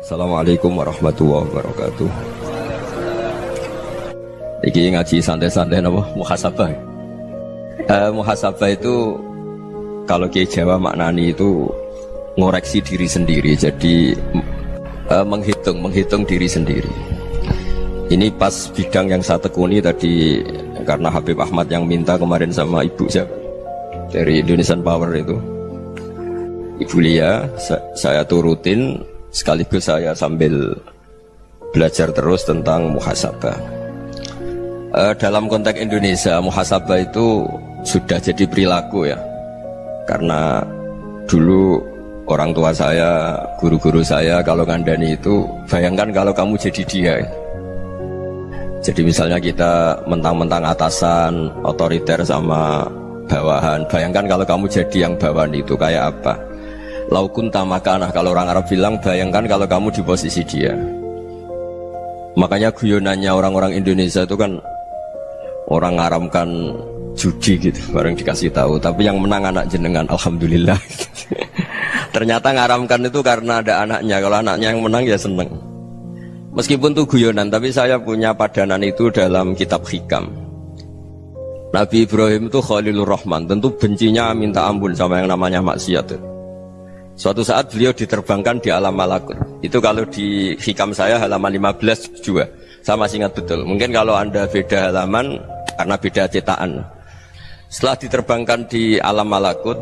Assalamualaikum warahmatullahi wabarakatuh. Iki ngaji santai-santai napa muhasabah. Eh, muhasabah itu kalau Kiai Jawa maknani itu ngoreksi diri sendiri. Jadi eh, menghitung menghitung diri sendiri. Ini pas bidang yang saya tekuni tadi karena Habib Ahmad yang minta kemarin sama ibu siapa dari Indonesian Power itu. Ibu Lia, saya turutin sekaligus saya sambil belajar terus tentang muhasabah. E, dalam konteks Indonesia, muhasabah itu sudah jadi perilaku ya. Karena dulu orang tua saya, guru-guru saya kalau ngandani itu, bayangkan kalau kamu jadi dia. Ya. Jadi misalnya kita mentang-mentang atasan, otoriter sama bawahan. Bayangkan kalau kamu jadi yang bawahan itu kayak apa? Laukun tamakanah kalau orang Arab bilang bayangkan kalau kamu di posisi dia. Makanya guyonannya orang-orang Indonesia itu kan orang ngaramkan judi gitu, bareng dikasih tahu. Tapi yang menang anak jenengan, alhamdulillah. Ternyata ngaramkan itu karena ada anaknya. Kalau anaknya yang menang ya seneng. Meskipun itu guyonan, tapi saya punya padanan itu dalam kitab hikam. Nabi Ibrahim itu Khalilur Rahman, tentu bencinya minta ampun sama yang namanya maksiat. Suatu saat beliau diterbangkan di alam malakut. Itu kalau di hikam saya halaman 15 juga. Saya masih ingat betul. Mungkin kalau Anda beda halaman karena beda cetakan. Setelah diterbangkan di alam malakut,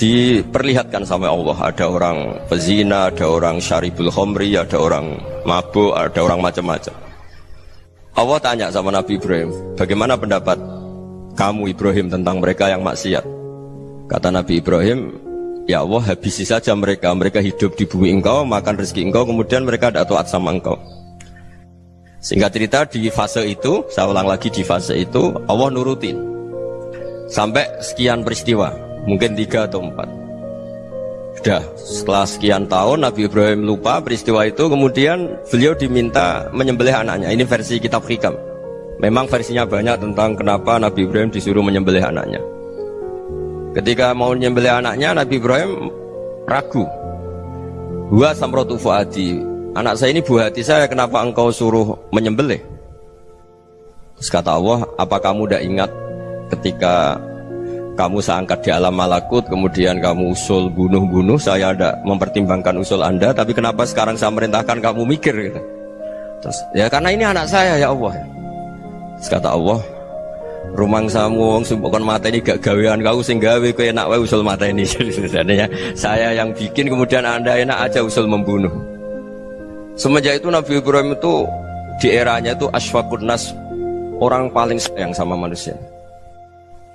diperlihatkan sama Allah. Ada orang pezina, ada orang syaribul khomri, ada orang mabuk, ada orang macam-macam. Allah tanya sama Nabi Ibrahim, bagaimana pendapat kamu Ibrahim tentang mereka yang maksiat? Kata Nabi Ibrahim, Ya Allah habisi saja mereka. Mereka hidup di bumi engkau Makan rezeki engkau Kemudian mereka tidak taat sama engkau. Singkat cerita di fase itu Saya ulang lagi di fase itu Allah nurutin. Sampai sekian peristiwa Mungkin tiga atau empat. Sudah setelah sekian tahun Nabi Ibrahim lupa peristiwa itu Kemudian beliau diminta menyembelih anaknya. Ini versi kitab hikam. Memang versinya banyak tentang kenapa Nabi Ibrahim disuruh menyembelih anaknya Ketika mau menyembelih anaknya, Nabi Ibrahim ragu. Wa samrotu fuadi. Anak saya ini buah hati saya, kenapa engkau suruh menyembelih? Terus kata Allah, apa kamu tidak ingat ketika kamu saya angkat di alam malakut, kemudian kamu usul bunuh-bunuh, saya ada mempertimbangkan usul anda, tapi kenapa sekarang saya merintahkan kamu mikir gitu? Terus, ya karena ini anak saya ya Allah. Terus kata Allah, rumang samu wong mata ini gak gawean kau sing gawe kau enak wae usul mata ini sebenarnya saya yang bikin kemudian anda enak aja usul membunuh. Semenjak itu Nabi Ibrahim itu di eranya itu asfakun nas orang paling sayang sama manusia.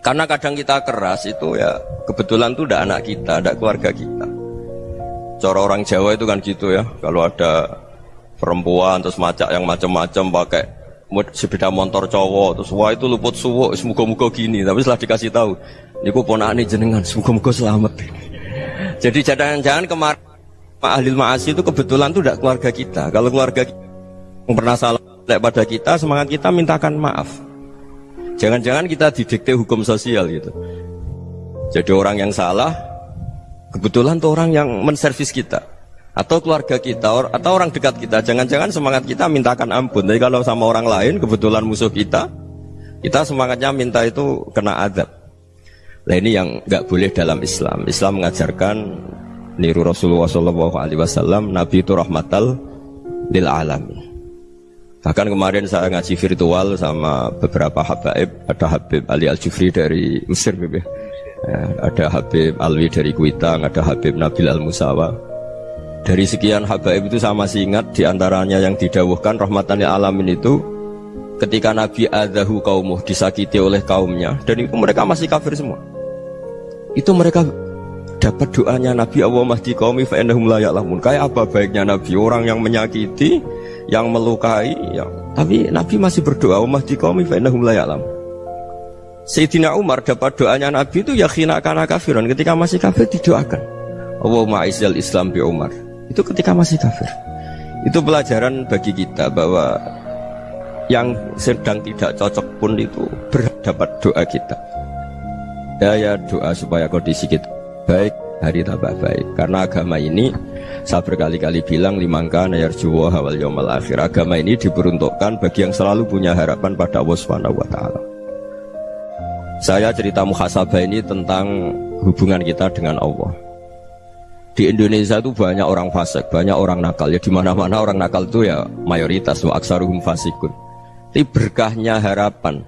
Karena kadang kita keras itu ya kebetulan tuh udah anak kita ada keluarga kita. Cara orang Jawa itu kan gitu ya kalau ada perempuan terus macak yang macam-macam pakai sepeda motor cowok terus wah itu luput suwo semoga-moga gini tapi setelah dikasih tahu niku ponakane jenengan semoga-moga selamat. Jadi jangan-jangan kemarin Pak Ahlil Ma'asi itu kebetulan tuh tidak keluarga kita. Kalau keluarga kita pernah salah pada kita semangat kita mintakan maaf. Jangan-jangan kita didikte hukum sosial gitu. Jadi orang yang salah kebetulan tuh orang yang menservis kita atau keluarga kita atau orang dekat kita. Jangan-jangan semangat kita mintakan ampun. Tapi kalau sama orang lain kebetulan musuh kita kita semangatnya minta itu kena adab. Nah ini yang nggak boleh dalam Islam. Islam mengajarkan niru Rasulullah SAW Nabi itu rahmatal lil alamin. Bahkan kemarin saya ngaji virtual sama beberapa habaib. Ada Habib Ali Al Jufri dari Mesir ya. ada Habib Alwi dari Kuitang ada Habib Nabil Al Musawa dari sekian habaib itu saya masih ingat di antaranya yang didawuhkan rahmatan alamin itu ketika Nabi adahu kaumuh disakiti oleh kaumnya dan itu mereka masih kafir semua. Itu mereka dapat doanya Nabi Allah mahdi kaumi fa'endahum laya'lamun kayak apa baiknya Nabi? Orang yang menyakiti yang melukai yang tapi Nabi masih berdoa Allah mahdi kaumi fa'endahum laya'lamun Sayyidina Umar dapat doanya Nabi itu ya khina kana kafiran. Ketika masih kafir didoakan. Allahumma izzal Islam bi Umar itu ketika masih kafir. Itu pelajaran bagi kita bahwa yang sedang tidak cocok pun itu berdapat doa kita. Ya ya doa supaya kondisi kita baik, hari tambah baik. Karena agama ini Saya berkali-kali bilang limangka nayar juwa hawal yomal akhir. Agama ini diperuntukkan bagi yang selalu punya harapan pada Allah Subhanahu wa taala. Saya cerita muhasabah ini tentang hubungan kita dengan Allah. Di Indonesia itu banyak orang fasik, banyak orang nakal. Ya di mana-mana orang nakal itu ya mayoritas wa aksaruhum fasikun. Tapi berkahnya harapan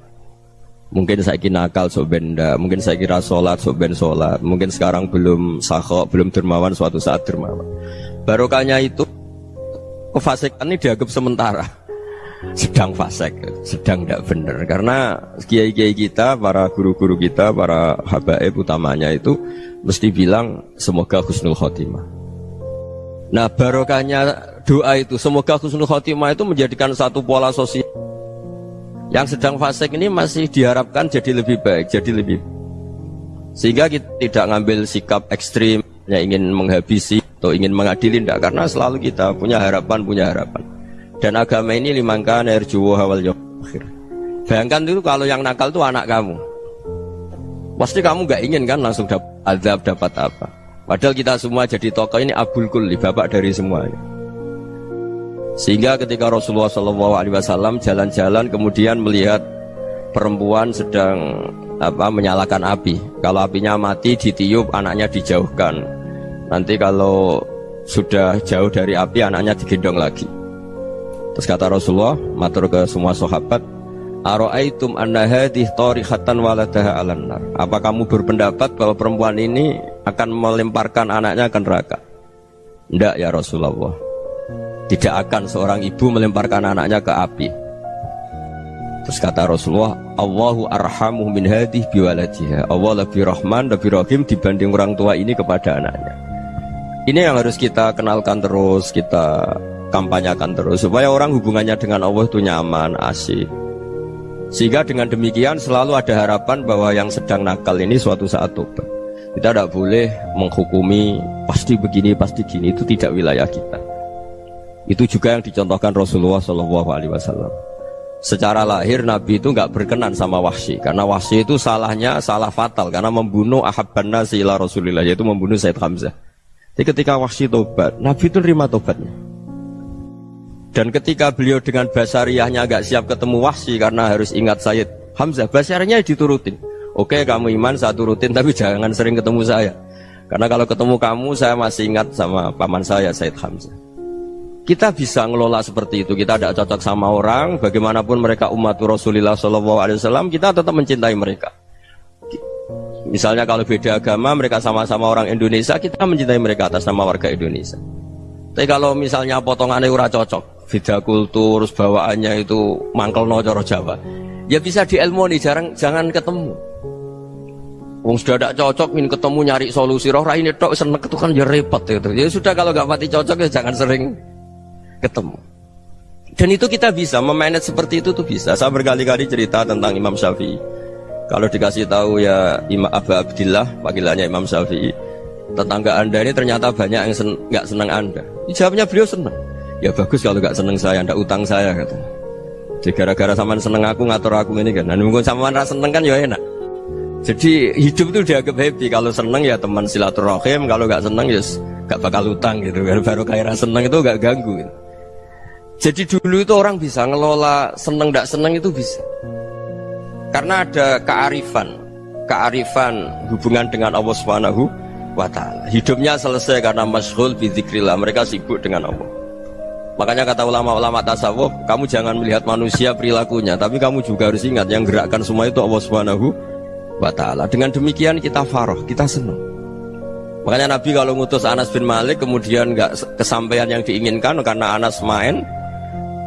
Mungkin saya kira nakal sok benda, mungkin saya kira sholat sok ben sholat, mungkin sekarang belum sahok, belum dermawan suatu saat dermawan. Barokahnya itu kefasikan ini dianggap sementara, sedang fasik, sedang tidak benar. Karena kiai-kiai kita, para guru-guru kita, para habaib utamanya itu mesti bilang semoga husnul khotimah. Nah barokahnya doa itu semoga husnul khotimah itu menjadikan satu pola sosial yang sedang fasik ini masih diharapkan jadi lebih baik, jadi lebih sehingga kita tidak ngambil sikap ekstrim yang ingin menghabisi atau ingin mengadili tidak karena selalu kita punya harapan punya harapan dan agama ini limangkan air juwo awal akhir bayangkan itu kalau yang nakal itu anak kamu pasti kamu nggak ingin kan langsung dapat azab dapat apa padahal kita semua jadi tokoh ini abul kulli bapak dari semuanya sehingga ketika Rasulullah SAW jalan-jalan kemudian melihat perempuan sedang apa menyalakan api. Kalau apinya mati ditiup anaknya dijauhkan. Nanti kalau sudah jauh dari api anaknya digendong lagi. Terus kata Rasulullah matur ke semua sahabat, Aro'aitum anna hadih tarihatan waladaha alannar. Apa kamu berpendapat bahwa perempuan ini akan melemparkan anaknya ke neraka? Tidak ya Rasulullah. Tidak akan seorang ibu melemparkan anaknya ke api. Terus kata Rasulullah, Allahu arhamu min hadih biwaladiha. Allah lebih rahman, lebih rahim dibanding orang tua ini kepada anaknya. Ini yang harus kita kenalkan terus, kita kampanyakan terus supaya orang hubungannya dengan Allah itu nyaman, asik. Sehingga dengan demikian selalu ada harapan bahwa yang sedang nakal ini suatu saat tobat. Kita tidak boleh menghukumi pasti begini, pasti gini itu tidak wilayah kita. Itu juga yang dicontohkan Rasulullah Shallallahu Alaihi Wasallam. Secara lahir Nabi itu nggak berkenan sama Wahsy karena Wahsy itu salahnya salah fatal karena membunuh Ahabban Nasi Rasulillah yaitu membunuh Said Hamzah. Jadi ketika Wahsy tobat, Nabi itu terima tobatnya. Dan ketika beliau dengan basariahnya agak siap ketemu Wahsy karena harus ingat Said Hamzah, basariahnya diturutin. Oke kamu iman saya turutin tapi jangan sering ketemu saya. Karena kalau ketemu kamu saya masih ingat sama paman saya Said Hamzah. Kita bisa ngelola seperti itu. Kita tidak cocok sama orang, bagaimanapun mereka umat Rasulullah SAW, kita tetap mencintai mereka. Misalnya kalau beda agama, mereka sama-sama orang Indonesia, kita mencintai mereka atas nama warga Indonesia. Tapi kalau misalnya potongannya ura cocok, beda kultur, bawaannya itu mangkel no coro Jawa, ya bisa di ilmu nih, jarang jangan ketemu. Wong sudah tidak cocok, ingin ketemu nyari solusi roh ini tok seneng itu kan ya repot itu. Ya sudah kalau nggak mati cocok ya jangan sering ketemu. Dan itu kita bisa memanage seperti itu tuh bisa. Saya berkali-kali cerita tentang Imam Syafi'i. Kalau dikasih tahu ya Imam Abu Abdillah, panggilannya Imam Syafi'i, tetangga anda ini ternyata banyak yang sen senang anda. Jawabnya beliau senang. Ya bagus kalau nggak senang saya, anda utang saya kata. Jadi gara-gara sama seneng aku ngatur aku ini kan. Nah, mungkin sama rasa seneng kan ya enak. Jadi hidup itu dianggap happy. Kalau seneng ya teman silaturahim, kalau nggak seneng ya nggak bakal utang gitu. Baru kayak seneng itu nggak ganggu. Gitu. Jadi dulu itu orang bisa ngelola seneng tidak seneng itu bisa. Karena ada kearifan, kearifan hubungan dengan Allah Subhanahu wa. Hidupnya selesai karena masyhul bizikrillah, mereka sibuk dengan Allah. Makanya kata ulama-ulama tasawuf, kamu jangan melihat manusia perilakunya, tapi kamu juga harus ingat yang gerakkan semua itu Allah Subhanahu wa taala. Dengan demikian kita faroh, kita senang. Makanya Nabi kalau ngutus Anas bin Malik kemudian nggak kesampaian yang diinginkan karena Anas main,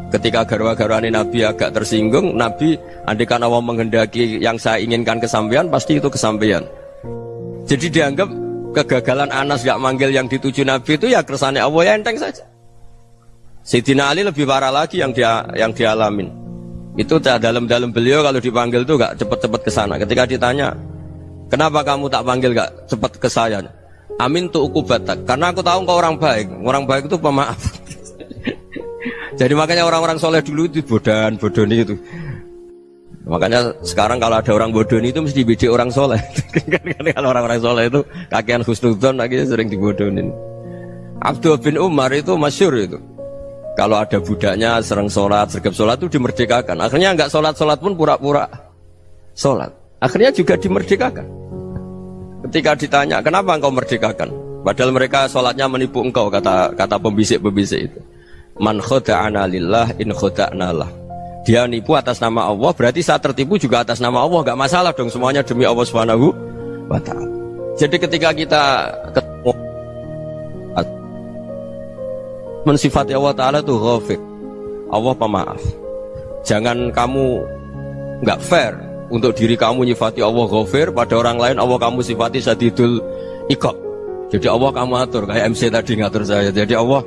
Ketika garwa-garwani Nabi agak tersinggung, Nabi andikan Allah menghendaki yang saya inginkan kesampaian, pasti itu kesampaian. Jadi dianggap kegagalan Anas gak manggil yang dituju Nabi itu ya kersane Allah ya enteng saja. Sayyidina Ali lebih parah lagi yang dia yang dialamin. Itu dalam-dalam beliau kalau dipanggil itu gak cepet-cepet ke sana. Ketika ditanya, kenapa kamu tak panggil gak cepet ke saya? Amin tuh ukubatak. Karena aku tahu kau orang baik. Orang baik itu pemaaf. Jadi makanya orang-orang soleh dulu itu bodan, bodoni itu. Makanya sekarang kalau ada orang bodoni itu mesti bidik orang soleh. kalau orang-orang soleh itu kakian khusnudon lagi sering dibodonin. Abdul bin Umar itu masyur itu. Kalau ada budaknya sering sholat, sergap sholat itu dimerdekakan. Akhirnya nggak sholat-sholat pun pura-pura sholat. Akhirnya juga dimerdekakan. Ketika ditanya, kenapa engkau merdekakan? Padahal mereka sholatnya menipu engkau, kata kata pembisik-pembisik itu. Man khoda'ana lillah in khoda'na lah. Dia nipu atas nama Allah, berarti saat tertipu juga atas nama Allah. Gak masalah dong, semuanya demi Allah ta'ala. Jadi ketika kita mensifati Allah Ta'ala itu ghafir Allah pemaaf. Jangan kamu nggak fair untuk diri kamu nyifati Allah ghafir pada orang lain Allah kamu sifati sadidul ikok jadi Allah kamu atur kayak MC tadi ngatur saya. Jadi Allah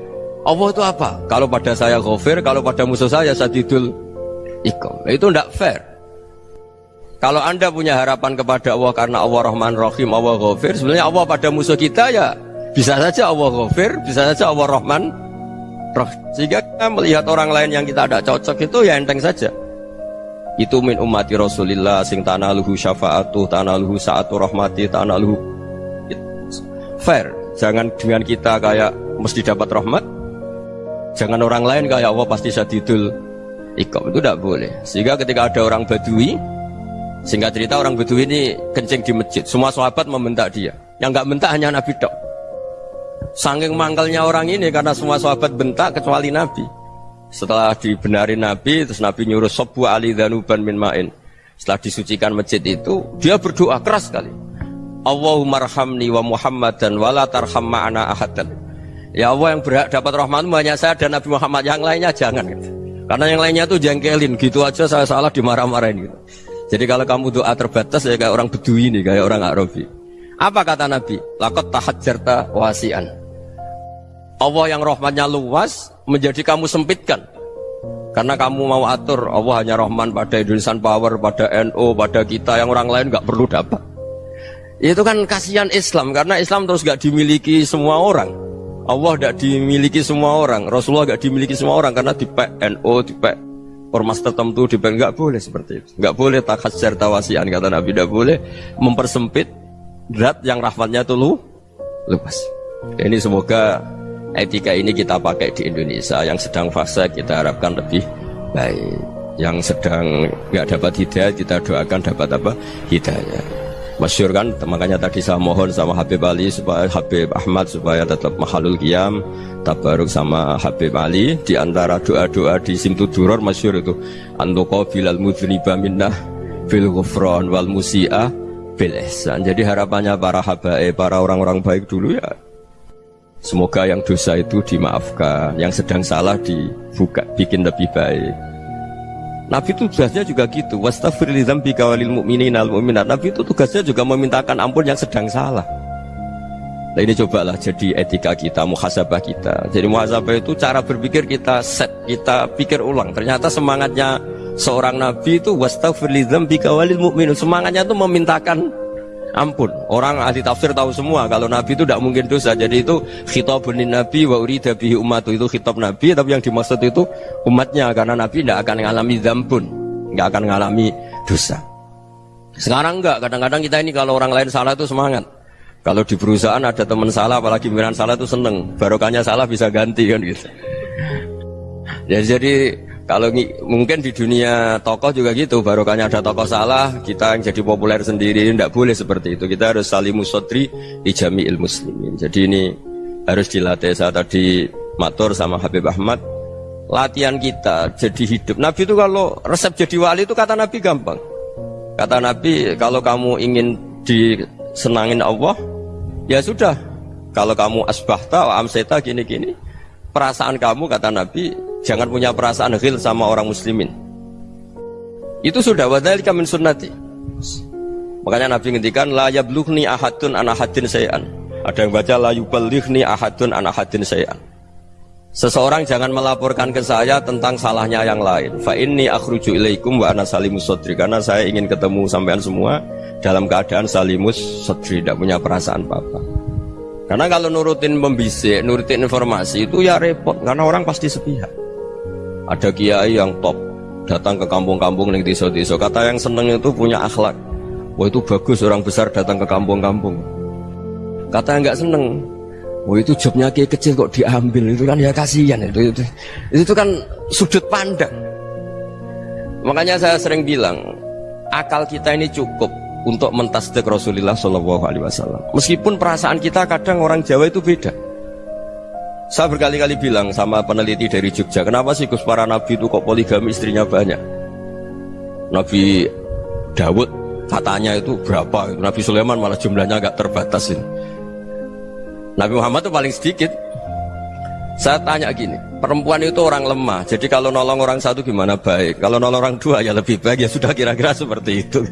Allah itu apa? kalau pada saya ghafir kalau pada musuh saya sadidul ikok nah, itu tidak fair. Kalau anda punya harapan kepada Allah karena Allah Rahman Rahim Allah ghafir sebenarnya Allah pada musuh kita ya bisa saja Allah ghafir bisa saja Allah Rahman roh. Sehingga kita melihat orang lain yang kita tidak cocok itu ya enteng saja. Itu min umati Rasulillah sing tanaluhu syafaatu, tanaluhu saatu rahmati, tanaluhu fair. Jangan dengan kita kayak mesti dapat rahmat. Jangan orang lain kayak Allah pasti sadidul ikom itu tidak boleh. Sehingga ketika ada orang badui, sehingga cerita orang badui ini kencing di masjid, semua sahabat membentak dia. Yang nggak bentak hanya Nabi Dok. Sangking mangkelnya orang ini karena semua sahabat bentak kecuali Nabi. Setelah dibenari Nabi, terus Nabi nyuruh sobu ali danuban min ma'in. Setelah disucikan masjid itu, dia berdoa keras sekali. Allahumma rahamni wa Muhammad dan wala tarham ma'ana ahadan. Ya Allah yang berhak dapat rahmatmu hanya saya dan Nabi Muhammad yang lainnya jangan gitu. Karena yang lainnya tuh jengkelin gitu aja saya salah dimarah-marahin gitu. Jadi kalau kamu doa terbatas ya kayak orang bedui ini, kayak orang Arabi. Apa kata Nabi? Lakot tahajjarta wasian. Allah yang rahmatnya luas menjadi kamu sempitkan karena kamu mau atur Allah hanya rahman pada Indonesian Power, pada NO, pada kita yang orang lain nggak perlu dapat. Itu kan kasihan Islam karena Islam terus nggak dimiliki semua orang. Allah tidak dimiliki semua orang, Rasulullah nggak dimiliki semua orang karena di NO, di ormas tertentu di nggak boleh seperti itu, nggak boleh takhasyar tawasian kata Nabi, tidak boleh mempersempit zat yang rahmatnya itu lu luas. Ini semoga etika ini kita pakai di Indonesia. Yang sedang fase kita harapkan lebih baik. Yang sedang nggak dapat hidayah kita doakan dapat apa? Hidayah. Masyur kan? Makanya tadi saya mohon sama Habib Ali supaya Habib Ahmad supaya tetap mahalul qiyam tabaruk sama Habib Ali. Di antara doa-doa di Simtu Duror masyur itu antoko bilal mudhniba minnah ghufran wal musi'ah bil ihsan. Jadi harapannya para habaib para orang-orang baik dulu ya Semoga yang dosa itu dimaafkan, yang sedang salah dibuka, bikin lebih baik. Nabi itu tugasnya juga gitu. Al mu'minat. Nabi itu tugasnya juga memintakan ampun yang sedang salah. Nah ini cobalah jadi etika kita, muhasabah kita. Jadi muhasabah itu cara berpikir kita set, kita pikir ulang. Ternyata semangatnya seorang nabi itu mu'minin. Semangatnya itu memintakan ampun orang ahli tafsir tahu semua. Kalau nabi itu tidak mungkin dosa. Jadi itu khitabun nabi wa urida bihi umat itu khitab nabi tapi yang dimaksud itu umatnya. Karena nabi tidak akan mengalami zambun nggak akan mengalami dosa. Sekarang enggak kadang-kadang kita ini kalau orang lain salah itu semangat. Kalau di perusahaan ada teman salah apalagi pimpinan salah itu seneng. Barokahnya salah bisa ganti kan gitu. Ya jadi kalau mungkin di dunia tokoh juga gitu, barokahnya ada tokoh salah, kita yang jadi populer sendiri, tidak boleh seperti itu. Kita harus saling musodri di jami'il muslimin. Jadi ini harus dilatih. Saya tadi matur sama Habib Ahmad, latihan kita jadi hidup. Nabi itu kalau resep jadi wali itu kata Nabi gampang. Kata Nabi, kalau kamu ingin disenangin Allah, ya sudah. Kalau kamu asbahta, amseta, gini-gini, perasaan kamu kata Nabi Jangan punya perasaan ghil sama orang muslimin. Itu sudah wadhalika min sunnati. Makanya Nabi ngendikan la yablughni ahadun an ahadin sayan. Ada yang baca la yuballighni ahadun an ahadin sayan. Seseorang jangan melaporkan ke saya tentang salahnya yang lain. Fa inni akhruju ilaikum wa ana salimus sodri karena saya ingin ketemu sampean semua dalam keadaan salimus sodri tidak punya perasaan apa-apa. Karena kalau nurutin membisik, nurutin informasi itu ya repot karena orang pasti sepihak ada kiai yang top datang ke kampung-kampung yang desa-desa kata yang seneng itu punya akhlak wah itu bagus orang besar datang ke kampung-kampung kata yang nggak seneng Oh itu jobnya kayak kecil kok diambil itu kan ya kasihan itu itu itu kan sudut pandang. Makanya saya sering bilang akal kita ini cukup untuk mentasdek Rasulullah Shallallahu Alaihi Wasallam. Meskipun perasaan kita kadang orang Jawa itu beda. Saya berkali-kali bilang sama peneliti dari Jogja, kenapa sih Gus para nabi itu kok poligami istrinya banyak? Nabi Dawud katanya itu berapa? Nabi Sulaiman malah jumlahnya agak terbatas ini. Nabi Muhammad itu paling sedikit. Saya tanya gini, perempuan itu orang lemah, jadi kalau nolong orang satu gimana baik, kalau nolong orang dua ya lebih baik, ya sudah kira-kira seperti itu.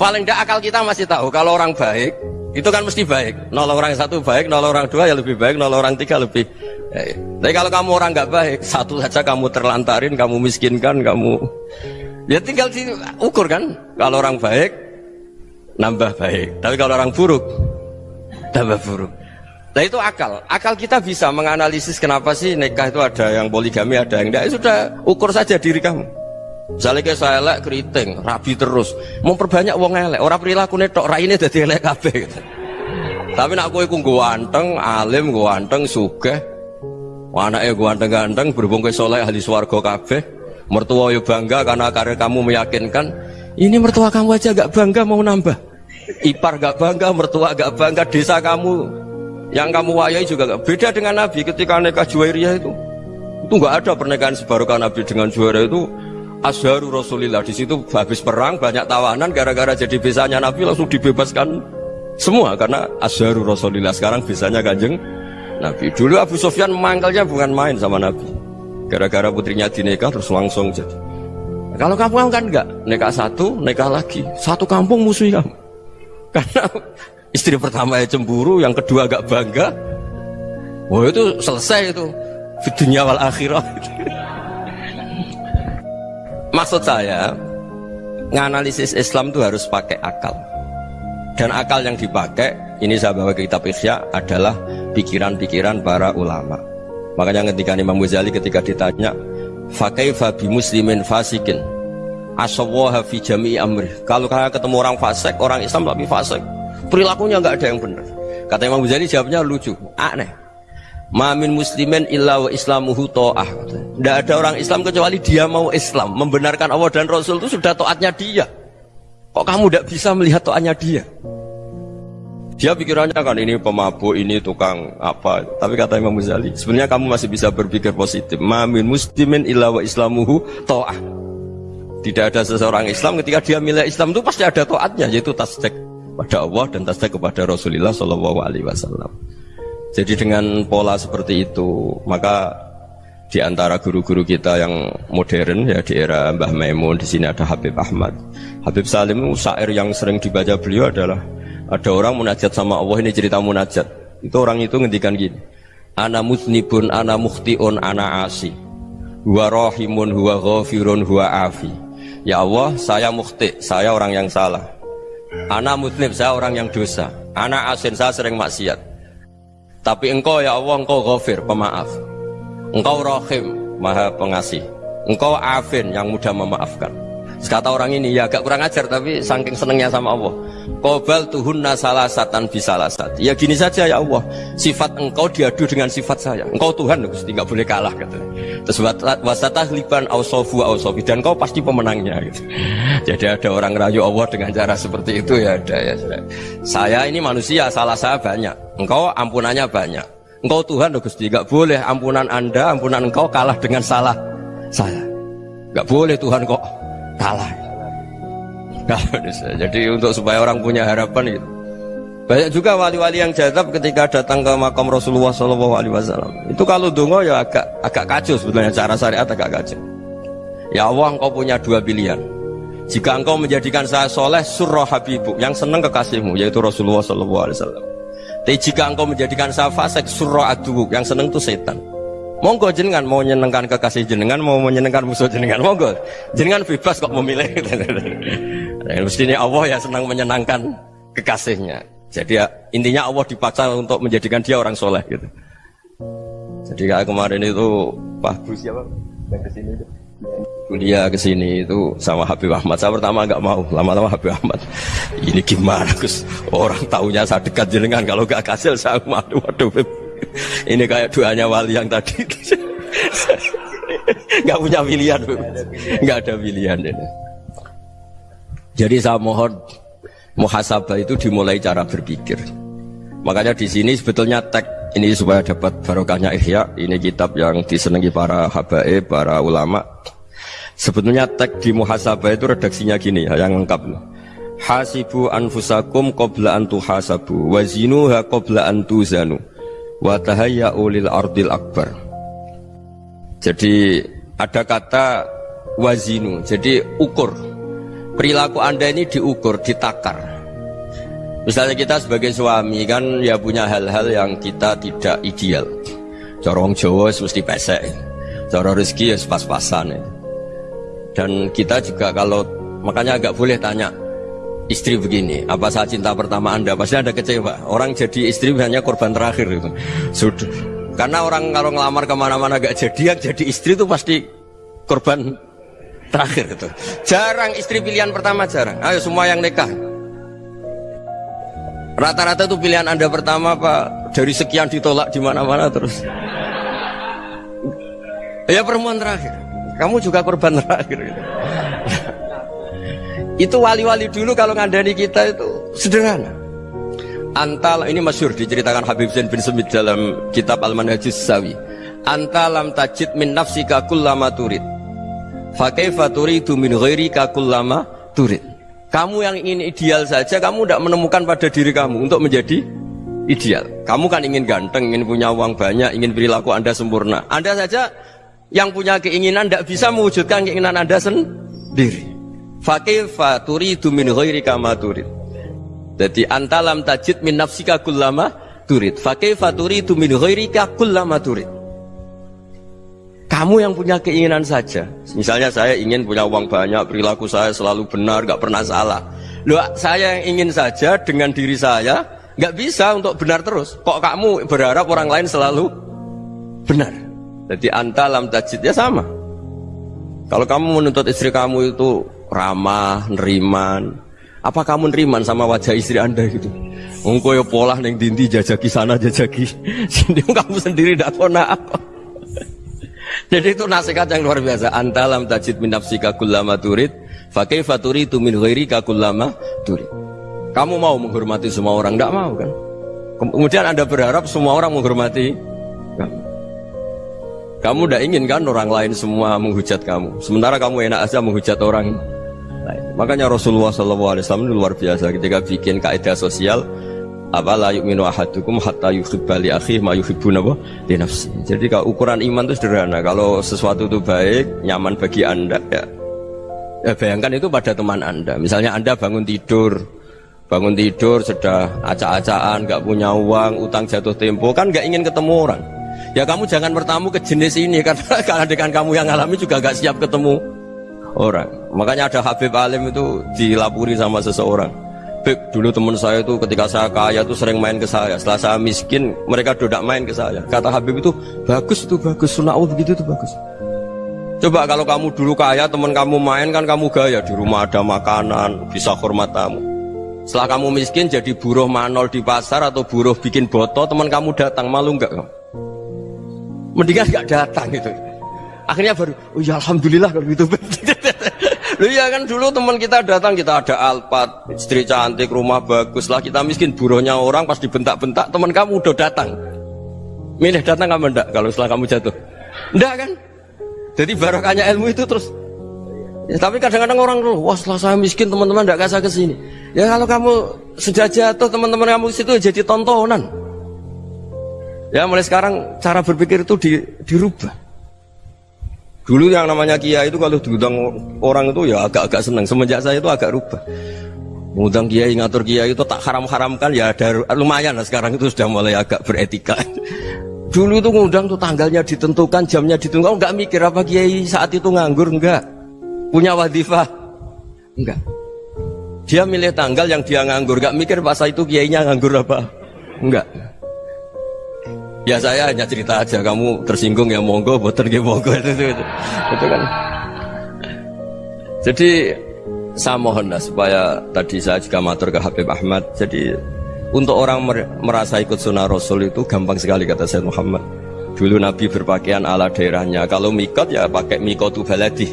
Paling tidak akal kita masih tahu, kalau orang baik, itu kan mesti baik. Nolong orang satu baik, nolong orang dua ya lebih baik, nolong orang tiga lebih baik. Tapi kalau kamu orang nggak baik, satu saja kamu terlantarin, kamu miskinkan, kamu ya tinggal diukur kan. Kalau orang baik, nambah baik. Tapi kalau orang buruk, tambah buruk. Nah itu akal. Akal kita bisa menganalisis kenapa sih nikah itu ada yang poligami, ada yang tidak. Sudah ukur saja diri kamu. Misalnya kayak saya elek keriting, rabi terus. Memperbanyak uang elek. Orang perilaku netok, ini jadi elek kabeh. Tapi nak kowe ku ganteng, alim, ganteng, sugih. Anaknya ganteng-ganteng, berhubung ke soleh ahli swarga kabeh. Mertua yo bangga karena karya kamu meyakinkan. Ini mertua kamu aja gak bangga mau nambah. Ipar gak bangga, mertua gak bangga, desa kamu yang kamu wayai juga gak beda dengan Nabi ketika nikah Juwairiyah itu. Itu nggak ada pernikahan sebarokah Nabi dengan Juwairiyah itu Azharu Rasulillah di situ habis perang banyak tawanan gara-gara jadi besanya Nabi langsung dibebaskan semua karena Azharu Rasulillah sekarang besanya kanjeng Nabi. Dulu Abu Sofyan mangkalnya bukan main sama Nabi. Gara-gara putrinya dinikah terus langsung jadi. Kalau kamu kan enggak, nikah satu, nikah lagi, satu kampung musuh kamu. Karena Istri pertama ya cemburu, yang kedua agak bangga. Wah itu selesai itu. Dunia wal akhirah. Maksud saya, nganalisis Islam itu harus pakai akal. Dan akal yang dipakai, ini saya bawa ke kitab Ihya adalah pikiran-pikiran para ulama. Makanya ketika Imam Ghazali ketika ditanya, Fakaifa bi muslimin fasikin Asawaha fi jami'i amri Kalau kalian ketemu orang fasik, orang Islam tapi fasik perilakunya nggak ada yang benar. Kata Imam Ghazali jawabnya lucu, aneh. Mamin muslimin illa wa islamuhu to'ah. Tidak ada orang Islam kecuali dia mau Islam. Membenarkan Allah dan Rasul itu sudah to'atnya dia. Kok kamu tidak bisa melihat to'atnya dia? Dia pikirannya kan ini pemabuk, ini tukang apa. Tapi kata Imam Ghazali, sebenarnya kamu masih bisa berpikir positif. Mamin muslimin illa wa islamuhu to'ah. Tidak ada seseorang Islam ketika dia milik Islam itu pasti ada to'atnya, yaitu tasdek pada Allah dan tasdik kepada Rasulullah Shallallahu Alaihi Wasallam. Jadi dengan pola seperti itu, maka di antara guru-guru kita yang modern ya di era Mbah Maimun di sini ada Habib Ahmad. Habib Salim syair yang sering dibaca beliau adalah ada orang munajat sama Allah ini cerita munajat. Itu orang itu ngendikan gini. Ana musnibun, ana mukhtiun, ana asi. Huwa rahimun, huwa ghafirun, huwa afi. Ya Allah, saya mukhti, saya orang yang salah. Anak muslim, saya orang yang dosa. Anak asin, saya sering maksiat. Tapi engkau ya Allah, engkau ghafir, pemaaf. Engkau rahim, maha pengasih. Engkau afin, yang mudah memaafkan. Kata orang ini ya agak kurang ajar tapi saking senengnya sama Allah. Kobal tuhunna salah satan bisalah sat. Ya gini saja ya Allah. Sifat engkau diadu dengan sifat saya. Engkau Tuhan Gusti nggak boleh kalah kata. Terus wasatah liban ausofu ausofi dan kau pasti pemenangnya. Gitu. Jadi ada orang rayu Allah dengan cara seperti itu ya ada ya. Saya ini manusia salah saya banyak. Engkau ampunannya banyak. Engkau Tuhan Gusti nggak boleh ampunan anda ampunan engkau kalah dengan salah saya. Nggak boleh Tuhan kok kalah. Jadi untuk supaya orang punya harapan gitu. Banyak juga wali-wali yang jadab ketika datang ke makam Rasulullah SAW. Itu kalau dungo ya agak agak kacau sebetulnya cara syariat agak kacau. Ya Allah engkau punya dua pilihan. Jika engkau menjadikan saya soleh surah habibu yang senang kekasihmu yaitu Rasulullah SAW. Tapi jika engkau menjadikan saya fasik surah adu yang senang itu setan. Monggo jenengan mau menyenangkan kekasih jenengan, mau menyenangkan musuh jenengan, monggo. Jenengan bebas kok memilih. Mestinya Allah ya senang menyenangkan kekasihnya. Jadi ya, intinya Allah dipaksa untuk menjadikan dia orang soleh gitu. Jadi kayak kemarin itu Pak Gus siapa yang ke sini itu kuliah ke sini itu sama Habib Ahmad. Saya pertama nggak mau, lama-lama Habib Ahmad. Ini gimana Gus? Orang tahunya saya dekat jenengan kalau nggak kasih saya waduh waduh. Ini kayak doanya wali yang tadi. Nggak punya pilihan, nggak ada pilihan ini. Jadi saya mohon muhasabah itu dimulai cara berpikir. Makanya di sini sebetulnya tag ini supaya dapat barokahnya Ihya. Ini kitab yang disenangi para habaib, para ulama. Sebetulnya tag di muhasabah itu redaksinya gini ya, yang lengkap. Hasibu anfusakum qabla an tuhasabu wa zinuha qabla an tuzanu wa tahayya'u lil ardil akbar. Jadi ada kata wazinu, jadi ukur. Perilaku Anda ini diukur, ditakar. Misalnya kita sebagai suami kan ya punya hal-hal yang kita tidak ideal. Corong Jawa mesti pesek. Cara rezeki ya pas-pasan. Dan kita juga kalau makanya agak boleh tanya istri begini, apa saat cinta pertama anda? Pasti ada kecewa. Orang jadi istri hanya korban terakhir itu. Sudah. Karena orang kalau ngelamar ke mana-mana gak jadi, yang jadi istri itu pasti korban terakhir itu. Jarang istri pilihan pertama jarang. Ayo semua yang nikah Rata-rata itu pilihan Anda pertama Pak dari sekian ditolak di mana-mana terus. Ya perempuan terakhir. Kamu juga korban terakhir. Gitu. Itu wali-wali dulu kalau ngandani kita itu sederhana. Antal ini masyur diceritakan Habib Zain bin Semit dalam kitab Al-Manhajus Sawi. Antalam tajid min nafsika kullama turid. Fakaifa turidu min ghairika kullama turid. Kamu yang ingin ideal saja, kamu tidak menemukan pada diri kamu untuk menjadi ideal. Kamu kan ingin ganteng, ingin punya uang banyak, ingin perilaku Anda sempurna. Anda saja yang punya keinginan tidak bisa mewujudkan keinginan Anda sendiri. Fakih faturi min ghairi kama turid. Jadi antalam tajid min nafsika kullama turid. Fakih faturi min ghairi kullama turid. Kamu yang punya keinginan saja. Misalnya saya ingin punya uang banyak, perilaku saya selalu benar, gak pernah salah. Loh, saya yang ingin saja dengan diri saya, gak bisa untuk benar terus. Kok kamu berharap orang lain selalu benar? Jadi antalam tajid ya sama. Kalau kamu menuntut istri kamu itu ramah, neriman, apa kamu neriman sama wajah istri anda gitu? Engkau ya pola neng dinti jajaki sana jajaki sini kamu sendiri tidak tahu apa. Jadi itu nasihat yang luar biasa. Antalam tajid min nafsika kullama turid, fa kaifa turidu min ghairika kullama turid. Kamu mau menghormati semua orang, tidak mau kan? Kemudian Anda berharap semua orang menghormati kamu. Kamu tidak ingin kan orang lain semua menghujat kamu. Sementara kamu enak aja menghujat orang lain. Makanya Rasulullah SAW luar biasa ketika bikin kaidah sosial apa yu'minu ahadukum hatta yuhibba li ma yuhibbu napa. Jadi kalau ukuran iman itu sederhana. Kalau sesuatu itu baik, nyaman bagi Anda ya. Ya bayangkan itu pada teman Anda. Misalnya Anda bangun tidur, bangun tidur sudah acak-acakan, nggak punya uang, utang jatuh tempo, kan nggak ingin ketemu orang. Ya kamu jangan bertamu ke jenis ini karena kalau dengan kamu yang alami juga nggak siap ketemu orang. Makanya ada Habib Alim itu dilapuri sama seseorang. Beb, dulu teman saya itu ketika saya kaya itu sering main ke saya. Setelah saya miskin, mereka tidak main ke saya. Kata Habib itu, bagus itu bagus. Sunnah Allah begitu itu bagus. Coba kalau kamu dulu kaya, teman kamu main kan kamu gaya. Di rumah ada makanan, bisa hormat tamu. Setelah kamu miskin jadi buruh manol di pasar atau buruh bikin botol, teman kamu datang, malu enggak kamu? Mendingan enggak datang gitu. Akhirnya baru, oh ya Alhamdulillah kalau gitu. Lu ya kan dulu teman kita datang kita ada alpat, istri cantik, rumah bagus lah kita miskin buruhnya orang pas dibentak-bentak teman kamu udah datang. Milih datang kamu enggak kalau setelah kamu jatuh? Enggak kan? Jadi barokahnya ilmu itu terus Ya, tapi kadang-kadang orang tuh, wah setelah saya miskin teman-teman enggak kasih ke sini. Ya kalau kamu sudah jatuh teman-teman kamu situ jadi tontonan. Ya mulai sekarang cara berpikir itu di, dirubah. Dulu yang namanya kiai itu kalau diundang orang itu ya agak-agak senang. Semenjak saya itu agak rubah. Mengundang kiai, ngatur kiai itu tak haram-haramkan ya ada lumayan lah sekarang itu sudah mulai agak beretika. Dulu itu ngundang tuh tanggalnya ditentukan, jamnya ditentukan, enggak mikir apa kiai saat itu nganggur enggak. Punya wadifah enggak. Dia milih tanggal yang dia nganggur, enggak mikir pas itu kiainya nganggur apa. Enggak. Ya saya hanya cerita aja, kamu tersinggung ya monggo, boten ya monggo itu, itu, itu, itu kan. Jadi saya mohon lah supaya tadi saya juga matur ke Habib Ahmad. Jadi untuk orang merasa ikut sunnah Rasul itu gampang sekali kata saya Muhammad. Dulu Nabi berpakaian ala daerahnya. Kalau mikot ya pakai mikotu baladi.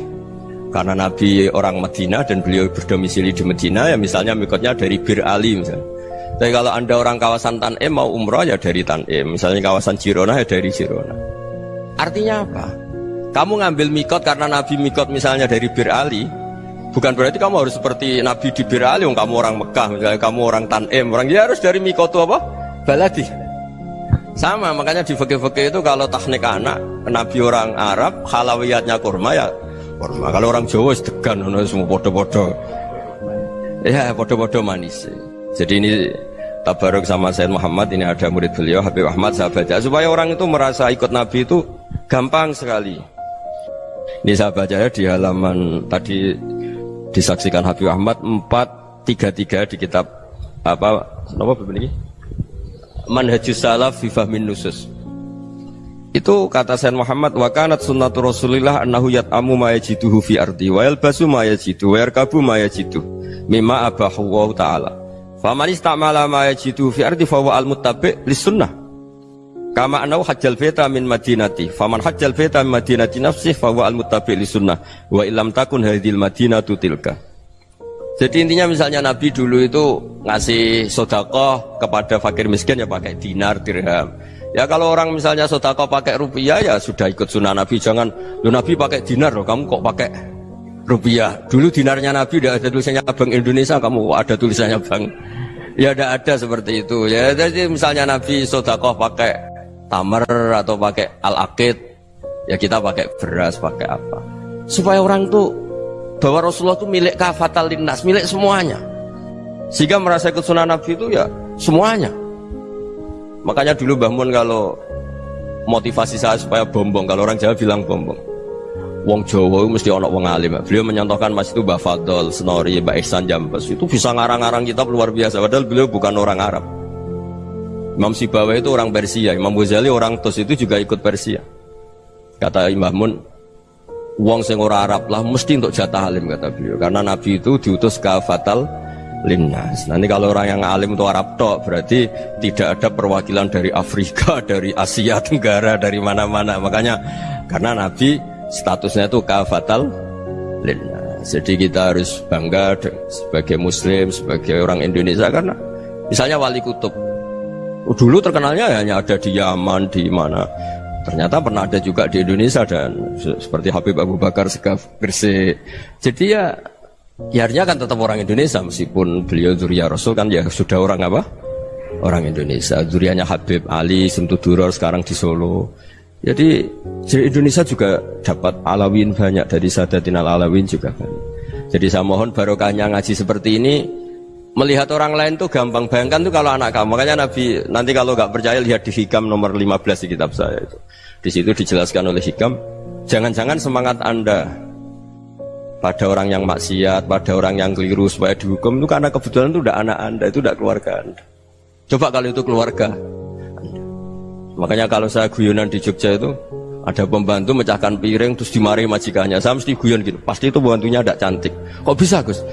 Karena Nabi orang Medina dan beliau berdomisili di Medina ya misalnya mikotnya dari Bir Ali misalnya. Tapi kalau anda orang kawasan Tanim mau umroh ya dari Tanim. Misalnya kawasan Jirona ya dari Jirona. Artinya apa? Kamu ngambil mikot karena Nabi mikot misalnya dari Bir Ali. Bukan berarti kamu harus seperti Nabi di Bir Ali. Kamu orang Mekah misalnya kamu orang Tanim. Orang ya harus dari mikot apa? Baladi. Sama makanya di fakir-fakir itu kalau teknik anak Nabi orang Arab halawiyatnya kurma ya kurma. Kalau orang Jawa sedegan semua bodoh-bodoh. Ya bodoh-bodoh manis. Jadi ini tabaruk sama Sayyid Muhammad ini ada murid beliau Habib Ahmad sahabatnya supaya orang itu merasa ikut Nabi itu gampang sekali. Ini saya baca ya di halaman tadi disaksikan Habib Ahmad 433 di kitab apa apa begini? Manhajus Salaf fi Fahmin Nusus. Itu kata Sayyid Muhammad wa kanat sunnatu Rasulillah annahu yat'amu ma yajiduhu fi ardi wa yalbasu ma yajidu wa yarkabu ma yajidu mimma abahu taala. Faman istamala ma yajidu fi ardi fa huwa al-muttabi' lis-sunnah. Kama annahu hajjal baita min madinati. Faman hajjal baita min madinati nafsih fa huwa al-muttabi' lis-sunnah. Wa illam takun hadhil madinatu tilka. Jadi intinya misalnya Nabi dulu itu ngasih sodakoh kepada fakir miskin ya pakai dinar, dirham. Ya kalau orang misalnya sodako pakai rupiah ya sudah ikut sunnah Nabi. Jangan lu Nabi pakai dinar loh, kamu kok pakai rupiah. Dulu dinarnya Nabi udah ada tulisannya Bank Indonesia, kamu ada tulisannya Bank. Ya tidak ada seperti itu. Ya jadi misalnya Nabi sodako pakai tamar atau pakai al akid, ya kita pakai beras, pakai apa. Supaya orang tuh bahwa Rasulullah itu milik kafatal linnas, milik semuanya. Sehingga merasa ikut sunnah Nabi itu ya semuanya. Makanya dulu Mbah Mun kalau motivasi saya supaya bombong, kalau orang Jawa bilang bombong. Wong Jawa mesti ono wong alim. Beliau menyontohkan Mas itu Mbah Fadol, Senori, Mbah Ihsan Jambes. Itu bisa ngarang-ngarang kitab luar biasa. Padahal beliau bukan orang Arab. Imam Sibawa itu orang Persia, Imam Ghazali orang Tos itu juga ikut Persia. Kata Imam Mun, Wong sing ora Arab lah mesti untuk jatah alim kata beliau. Karena Nabi itu diutus ke Fatal linnas. Nanti kalau orang yang alim itu Arab tok berarti tidak ada perwakilan dari Afrika, dari Asia Tenggara, dari mana-mana. Makanya karena Nabi statusnya itu kafatal linnas. Jadi kita harus bangga sebagai Muslim, sebagai orang Indonesia karena misalnya Wali Kutub. Dulu terkenalnya hanya ada di Yaman, di mana. Ternyata pernah ada juga di Indonesia dan seperti Habib Abu Bakar Segaf Gresik. Jadi ya Ya artinya kan tetap orang Indonesia meskipun beliau Zuriya Rasul kan ya sudah orang apa? Orang Indonesia. Zurianya Habib Ali Simtuduror sekarang di Solo. Jadi jadi Indonesia juga dapat alawin banyak dari Sadatin al alawin juga banyak. Jadi saya mohon barokahnya ngaji seperti ini melihat orang lain tuh gampang bayangkan tuh kalau anak kamu makanya Nabi nanti kalau nggak percaya lihat di hikam nomor 15 di kitab saya itu di situ dijelaskan oleh hikam jangan-jangan semangat anda pada orang yang maksiat, pada orang yang keliru supaya dihukum itu karena kebetulan itu udah anak anda, itu udah keluarga anda. Coba kalau itu keluarga. Makanya kalau saya guyonan di Jogja itu ada pembantu mecahkan piring terus dimarahi majikannya. Saya mesti guyon gitu. Pasti itu pembantunya tidak cantik. Kok bisa Gus?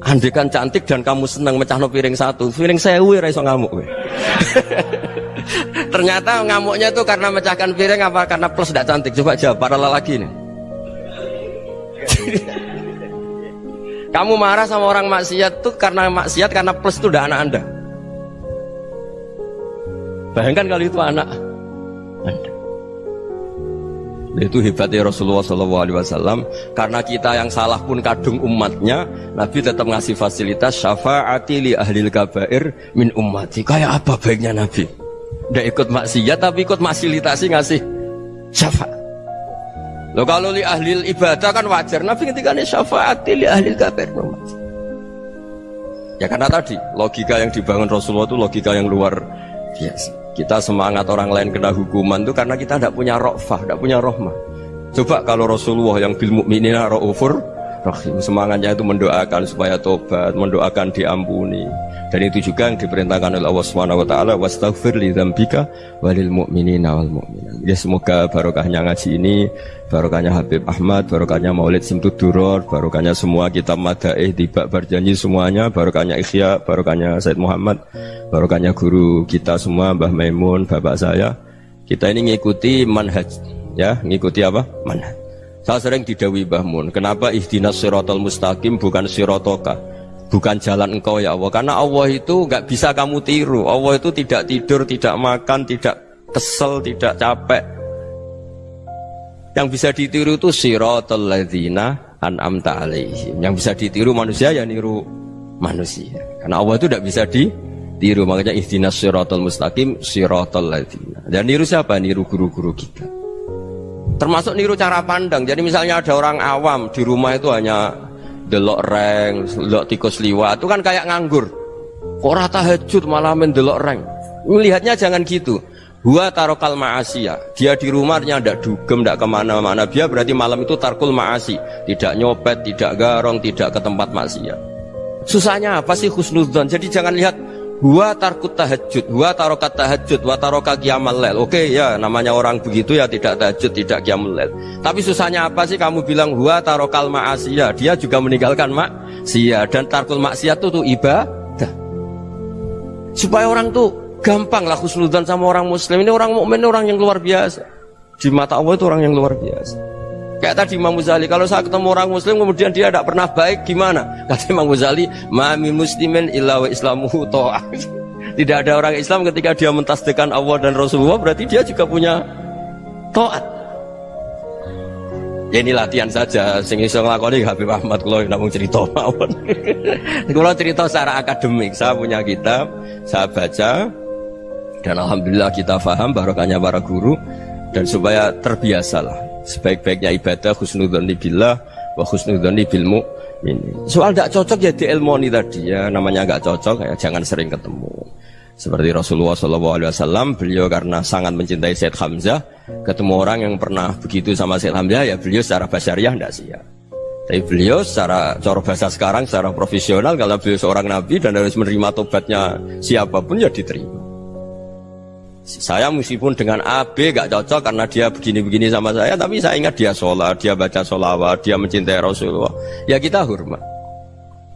Andai kan cantik dan kamu senang mecah no piring satu, piring saya wih raiso ngamuk. Ternyata ngamuknya itu karena mecahkan piring apa karena plus tidak cantik. Coba jawab para lelaki ini. Kamu marah sama orang maksiat tuh karena maksiat karena plus itu udah anak anda. Bayangkan kalau itu anak anda. Itu hebatnya Rasulullah SAW karena kita yang salah pun kadung umatnya, Nabi tetap ngasih fasilitas syafaati li ahli kabair min ummati. Kayak apa baiknya Nabi? Udah ikut maksiat tapi ikut fasilitasi ngasih syafaat. Loh kalau li ahli ibadah kan wajar. Nabi ketika ini syafaat li ahli kafir. Ya karena tadi logika yang dibangun Rasulullah itu logika yang luar biasa. Kita semangat orang lain kena hukuman itu karena kita tidak punya rofah, tidak punya rohmah. Coba kalau Rasulullah yang bil mukminina raufur Rahim. Semangatnya itu mendoakan supaya tobat, mendoakan diampuni. Dan itu juga yang diperintahkan oleh Allah Subhanahu wa taala wastaghfir li dzambika walil mu'minina wal mu'minat. Ya semoga barokahnya ngaji ini, barokahnya Habib Ahmad, barokahnya Maulid Simtud Duror, barokahnya semua kitab Madaih tiba berjanji semuanya, barokahnya Ikhya, barokahnya Said Muhammad, barokahnya guru kita semua Mbah Maimun, bapak saya. Kita ini ngikuti manhaj, ya, ngikuti apa? Manhaj. Saya sering didawi Mbah Mun, kenapa ihdinas siratal mustaqim bukan sirotoka? bukan jalan engkau ya Allah. Karena Allah itu nggak bisa kamu tiru. Allah itu tidak tidur tidak makan tidak kesel tidak capek. Yang bisa ditiru itu siratal ladzina an'amta alaihim. Yang bisa ditiru manusia ya niru manusia. Karena Allah itu tidak bisa ditiru. Makanya ihdinas siratal mustaqim siratal ladzina. Dan niru siapa? Niru guru-guru kita termasuk niru cara pandang jadi misalnya ada orang awam di rumah itu hanya delok reng, delok tikus liwat itu kan kayak nganggur. Kok rata tahajud malah mendelok reng. Melihatnya jangan gitu. Gua tarokal ma'asiyah. Dia di rumahnya tidak dugem, tidak ke mana-mana. Dia berarti malam itu tarkul ma'asi. Tidak nyopet, tidak garong, tidak ke tempat maksiat. Susahnya apa sih khusnudzon? Jadi jangan lihat Gua tarkut tahajud, gua tarokat tahajud, wa taroka kiamal lel. Oke ya, namanya orang begitu ya tidak tahajud, tidak kiamal lel. Tapi susahnya apa sih kamu bilang gua tarokal ma'asiyah? Dia juga meninggalkan maksiyah dan tarkul maksiat itu tuh ibadah. Supaya orang tuh gampang lah khusnudan sama orang muslim. Ini orang mukmin orang yang luar biasa. Di mata Allah itu orang yang luar biasa. Kayak tadi Imam Ghazali, kalau saya ketemu orang muslim kemudian dia tidak pernah baik gimana? Kata Imam Ghazali, "Mami muslimin illa wa islamuhu ta'ah." Tidak ada orang Islam ketika dia mentasdikan Allah dan Rasulullah berarti dia juga punya taat. Ya ini latihan saja, sing iso nglakoni Habib Ahmad kalau namung cerita mawon. kalau cerita secara akademik, saya punya kitab, saya baca dan alhamdulillah kita faham barokahnya para guru dan supaya terbiasalah sebaik-baiknya ibadah husnudzoni billah wa husnudzoni bil ini soal tidak cocok ya di ilmoni tadi ya namanya nggak cocok ya jangan sering ketemu. Seperti Rasulullah SAW beliau karena sangat mencintai Said Hamzah ketemu orang yang pernah begitu sama Said Hamzah ya beliau secara basyariah tidak siap. Tapi beliau secara cara bahasa sekarang secara profesional kalau beliau seorang nabi dan harus menerima tobatnya siapa pun ya diterima saya meskipun dengan AB gak cocok karena dia begini-begini sama saya, tapi saya ingat dia sholat, dia baca sholawat, dia mencintai Rasulullah. Ya kita hormat.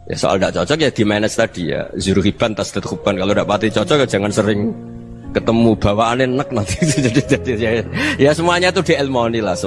Ya soal gak cocok ya di manage tadi ya. Zuruhiban tas tethuban. Kalau tidak pati cocok ya jangan sering ketemu bawaan enak nanti. jadi, jadi, ya, ya semuanya itu di ilmoni lah.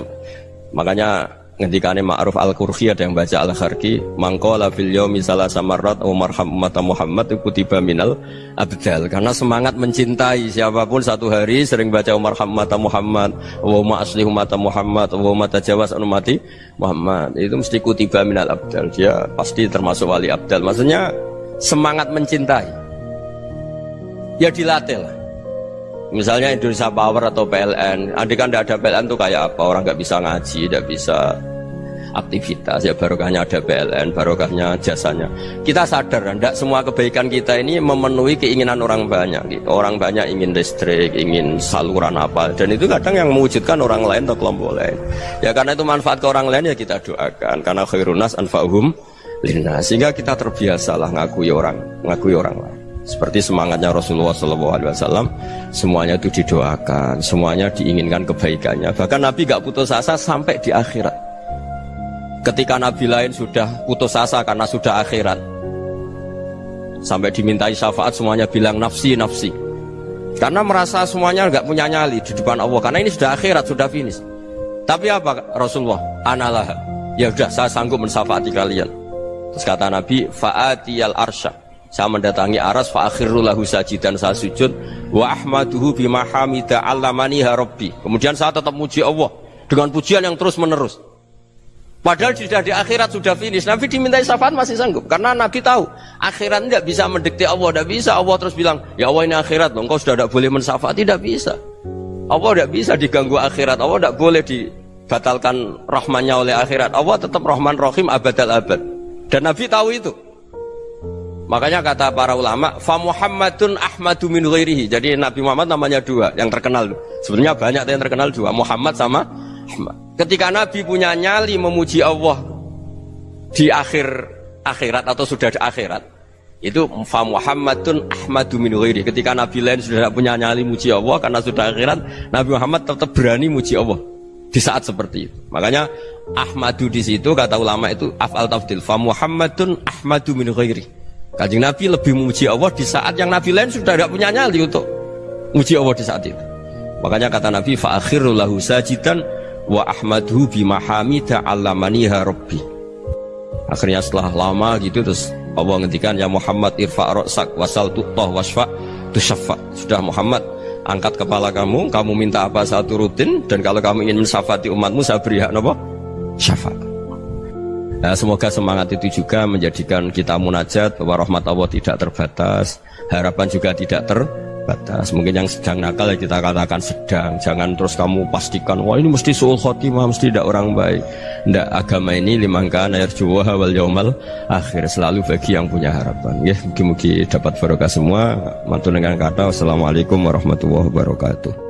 Makanya ngendikane Ma'ruf Al-Qurhi ada yang baca Al-Kharki mangkola fil yaumi salasa marrat wa marham umat Muhammad kutiba minal abdal. Karena semangat mencintai siapa pun satu hari sering baca Umar umat Muhammad wa asli umat Muhammad wa tajawas mati Muhammad. Itu mesti kutiba minal abdal. Dia pasti termasuk wali abdal. Maksudnya semangat mencintai. Ya dilatih lah Misalnya Indonesia Power atau PLN, andai kan ada PLN tuh kayak apa? Orang nggak bisa ngaji, tidak bisa aktivitas ya barokahnya ada PLN, barokahnya jasanya. Kita sadar, tidak semua kebaikan kita ini memenuhi keinginan orang banyak. Gitu. Orang banyak ingin listrik, ingin saluran apa, dan itu kadang yang mewujudkan orang lain atau kelompok lain. Ya karena itu manfaat ke orang lain ya kita doakan. Karena khairunas anfa'hum lina. Sehingga kita terbiasalah ngakui orang, ngakui orang lain. Seperti semangatnya Rasulullah SAW, semuanya itu didoakan, semuanya diinginkan kebaikannya. Bahkan Nabi gak putus asa sampai di akhirat. Ketika Nabi lain sudah putus asa karena sudah akhirat, sampai dimintai syafaat semuanya bilang nafsi nafsi. Karena merasa semuanya gak punya nyali di depan Allah. Karena ini sudah akhirat, sudah finish. Tapi apa Rasulullah? Analah. Ya udah, saya sanggup mensafaati kalian. Terus kata Nabi, fa'atiyal arsyah saya mendatangi aras fa akhiru lahu sajidan saya sujud wa ahmaduhu bima hamida allamani rabbi. Kemudian saya tetap muji Allah dengan pujian yang terus menerus. Padahal sudah di akhirat sudah finish. Nabi dimintai syafaat masih sanggup karena Nabi tahu akhirat tidak bisa mendikte Allah, tidak bisa. Allah terus bilang, ya Allah ini akhirat, loh, engkau sudah tidak boleh mensyafaat, tidak bisa. Allah tidak bisa diganggu akhirat, Allah tidak boleh dibatalkan rahmannya oleh akhirat. Allah tetap rahman rahim abadal abad. Dan Nabi tahu itu. Makanya kata para ulama, fa Muhammadun Ahmadu min ghairihi. Jadi Nabi Muhammad namanya dua yang terkenal. Sebenarnya banyak yang terkenal dua, Muhammad sama Ahmad. Ketika Nabi punya nyali memuji Allah di akhir akhirat atau sudah di akhirat itu fa Muhammadun Ahmadu min ghairi ketika Nabi lain sudah tidak punya nyali muji Allah karena sudah akhirat Nabi Muhammad tetap berani muji Allah di saat seperti itu makanya Ahmadu di situ kata ulama itu afal tafdil fa Muhammadun Ahmadu min ghairi Kanjeng Nabi lebih memuji Allah di saat yang Nabi lain sudah tidak punya nyali untuk muji Allah di saat itu. Makanya kata Nabi fa akhiru lahu sajidan wa ahmadhu bimahamida allamaniha rabbi. Akhirnya setelah lama gitu terus Allah ngendikan ya Muhammad irfa roksak wasal tutoh wasfa tusyafa sudah Muhammad angkat kepala kamu kamu minta apa satu rutin dan kalau kamu ingin mensafati umatmu saya beri hak nopo syafaat Nah, semoga semangat itu juga menjadikan kita munajat bahwa rahmat Allah tidak terbatas, harapan juga tidak ter batas. Mungkin yang sedang nakal ya kita katakan sedang. Jangan terus kamu pastikan wah ini mesti suul khotimah, mesti tidak orang baik. Tidak agama ini limangkan air juwa wal yaumal akhir selalu bagi yang punya harapan. Ya, mungkin-mungkin dapat barokah semua. Mantu dengan kata wassalamualaikum warahmatullahi wabarakatuh.